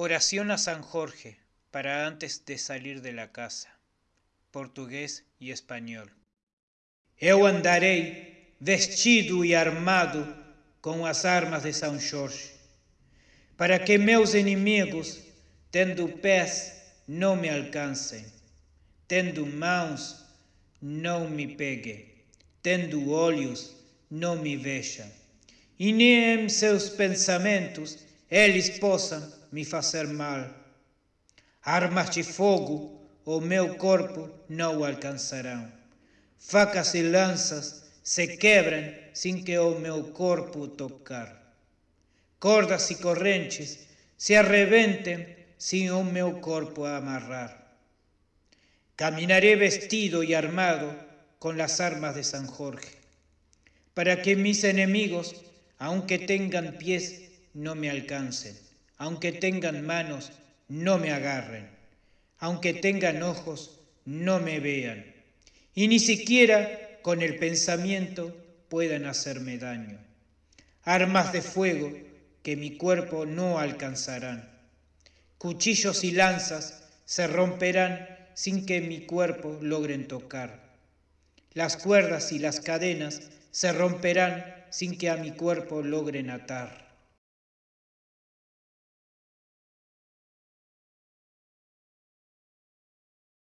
Oración a San Jorge para antes de salir de la casa. Portugués y español. Eu andarei vestido e armado com as armas de São Jorge, para que meus inimigos, tendo pés, não me alcancem, tendo mãos, não me peguem, tendo olhos, não me vejam, e nem em seus pensamentos eles possam me fazer mal. Armas de fogo o meu corpo não alcançarão. Facas e lanças se quebram sem que o meu corpo tocar. Cordas e correntes se arrebentem sem o meu corpo amarrar. Caminaré vestido y armado con las armas de San Jorge, para que mis enemigos, aunque tengan pies, no me alcancen, aunque tengan manos, no me agarren, aunque tengan ojos, no me vean, y ni siquiera con el pensamiento puedan hacerme daño. Armas de fuego que mi cuerpo no alcanzarán. Cuchillos y lanzas se romperán sin que mi cuerpo logren tocar. Las cuerdas y las cadenas se romperán sin que a mi cuerpo logren atar.